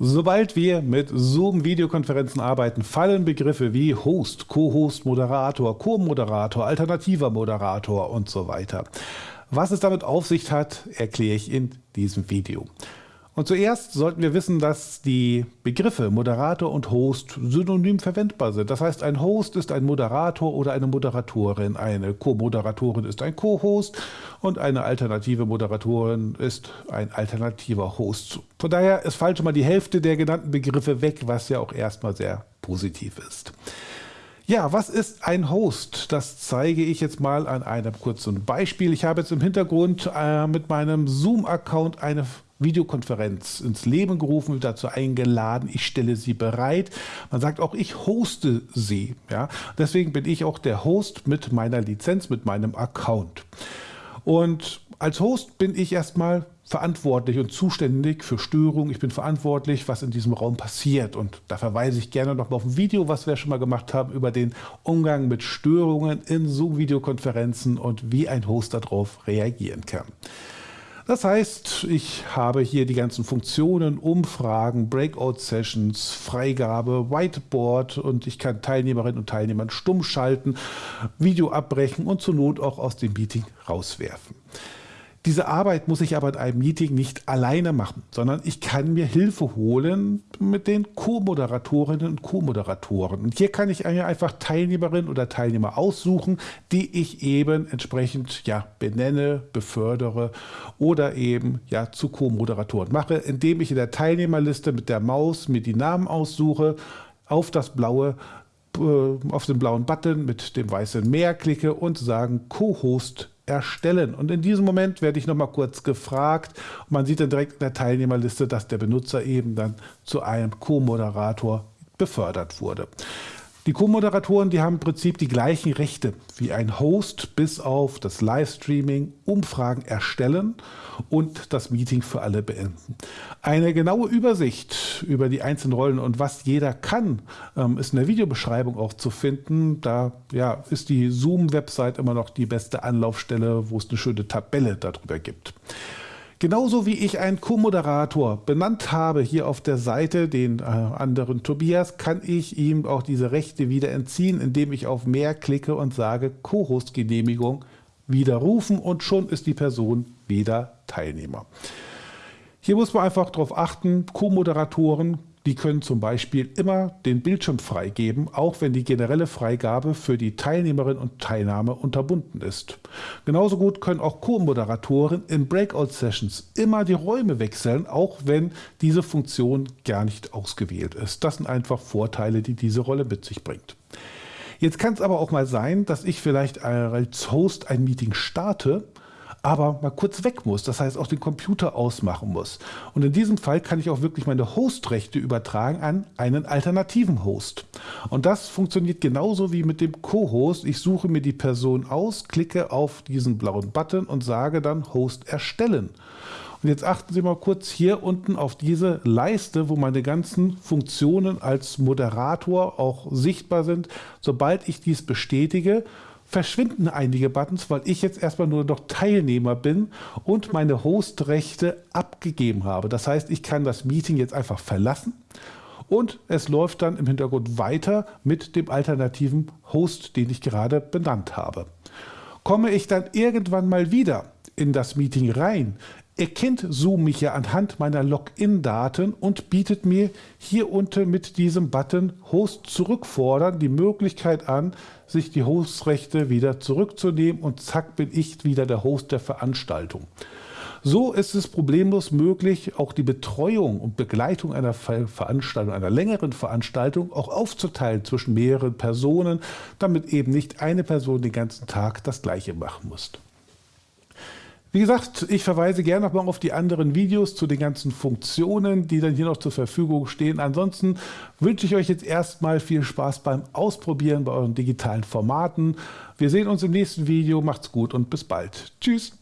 Sobald wir mit Zoom-Videokonferenzen arbeiten, fallen Begriffe wie Host, Co-Host, Moderator, Co-Moderator, alternativer Moderator und so weiter. Was es damit auf sich hat, erkläre ich in diesem Video. Und zuerst sollten wir wissen, dass die Begriffe Moderator und Host synonym verwendbar sind. Das heißt, ein Host ist ein Moderator oder eine Moderatorin, eine Co-Moderatorin ist ein Co-Host und eine alternative Moderatorin ist ein alternativer Host. Von daher ist falsch mal die Hälfte der genannten Begriffe weg, was ja auch erstmal sehr positiv ist. Ja, was ist ein Host? Das zeige ich jetzt mal an einem kurzen Beispiel. Ich habe jetzt im Hintergrund äh, mit meinem Zoom-Account eine Videokonferenz ins Leben gerufen, dazu eingeladen, ich stelle sie bereit. Man sagt auch, ich hoste sie. Ja? Deswegen bin ich auch der Host mit meiner Lizenz, mit meinem Account. Und als Host bin ich erstmal verantwortlich und zuständig für Störungen. Ich bin verantwortlich, was in diesem Raum passiert. Und da verweise ich gerne noch mal auf ein Video, was wir schon mal gemacht haben, über den Umgang mit Störungen in Zoom-Videokonferenzen und wie ein Host darauf reagieren kann. Das heißt, ich habe hier die ganzen Funktionen, Umfragen, Breakout-Sessions, Freigabe, Whiteboard und ich kann Teilnehmerinnen und Teilnehmern stumm schalten, Video abbrechen und zur Not auch aus dem Meeting rauswerfen. Diese Arbeit muss ich aber in einem Meeting nicht alleine machen, sondern ich kann mir Hilfe holen mit den Co-Moderatorinnen und Co-Moderatoren. Und hier kann ich mir einfach Teilnehmerinnen oder Teilnehmer aussuchen, die ich eben entsprechend ja, benenne, befördere oder eben ja, zu Co-Moderatoren mache, indem ich in der Teilnehmerliste mit der Maus mir die Namen aussuche, auf das blaue äh, auf den blauen Button mit dem weißen Meer klicke und sagen Co-Host erstellen. Und in diesem Moment werde ich noch mal kurz gefragt. Und man sieht dann direkt in der Teilnehmerliste, dass der Benutzer eben dann zu einem Co-Moderator befördert wurde. Die Co-Moderatoren, die haben im Prinzip die gleichen Rechte wie ein Host, bis auf das Livestreaming, Umfragen erstellen und das Meeting für alle beenden. Eine genaue Übersicht über die einzelnen Rollen und was jeder kann, ähm, ist in der Videobeschreibung auch zu finden. Da ja, ist die Zoom-Website immer noch die beste Anlaufstelle, wo es eine schöne Tabelle darüber gibt. Genauso wie ich einen Co-Moderator benannt habe hier auf der Seite, den äh, anderen Tobias, kann ich ihm auch diese Rechte wieder entziehen, indem ich auf Mehr klicke und sage Co-Host-Genehmigung widerrufen und schon ist die Person wieder Teilnehmer. Hier muss man einfach darauf achten, Co-Moderatoren die können zum Beispiel immer den Bildschirm freigeben, auch wenn die generelle Freigabe für die Teilnehmerin und Teilnahme unterbunden ist. Genauso gut können auch Co-Moderatoren in Breakout-Sessions immer die Räume wechseln, auch wenn diese Funktion gar nicht ausgewählt ist. Das sind einfach Vorteile, die diese Rolle mit sich bringt. Jetzt kann es aber auch mal sein, dass ich vielleicht als Host ein Meeting starte aber mal kurz weg muss, das heißt auch den Computer ausmachen muss. Und in diesem Fall kann ich auch wirklich meine Hostrechte übertragen an einen alternativen Host. Und das funktioniert genauso wie mit dem Co-Host. Ich suche mir die Person aus, klicke auf diesen blauen Button und sage dann Host erstellen. Und jetzt achten Sie mal kurz hier unten auf diese Leiste, wo meine ganzen Funktionen als Moderator auch sichtbar sind. Sobald ich dies bestätige, verschwinden einige Buttons, weil ich jetzt erstmal nur noch Teilnehmer bin und meine Hostrechte abgegeben habe. Das heißt, ich kann das Meeting jetzt einfach verlassen und es läuft dann im Hintergrund weiter mit dem alternativen Host, den ich gerade benannt habe. Komme ich dann irgendwann mal wieder in das Meeting rein, erkennt Zoom mich ja anhand meiner Login-Daten und bietet mir hier unten mit diesem Button Host zurückfordern die Möglichkeit an, sich die Hostrechte wieder zurückzunehmen und zack bin ich wieder der Host der Veranstaltung. So ist es problemlos möglich, auch die Betreuung und Begleitung einer Veranstaltung, einer längeren Veranstaltung auch aufzuteilen zwischen mehreren Personen, damit eben nicht eine Person den ganzen Tag das Gleiche machen muss. Wie gesagt, ich verweise gerne nochmal auf die anderen Videos zu den ganzen Funktionen, die dann hier noch zur Verfügung stehen. Ansonsten wünsche ich euch jetzt erstmal viel Spaß beim Ausprobieren bei euren digitalen Formaten. Wir sehen uns im nächsten Video. Macht's gut und bis bald. Tschüss.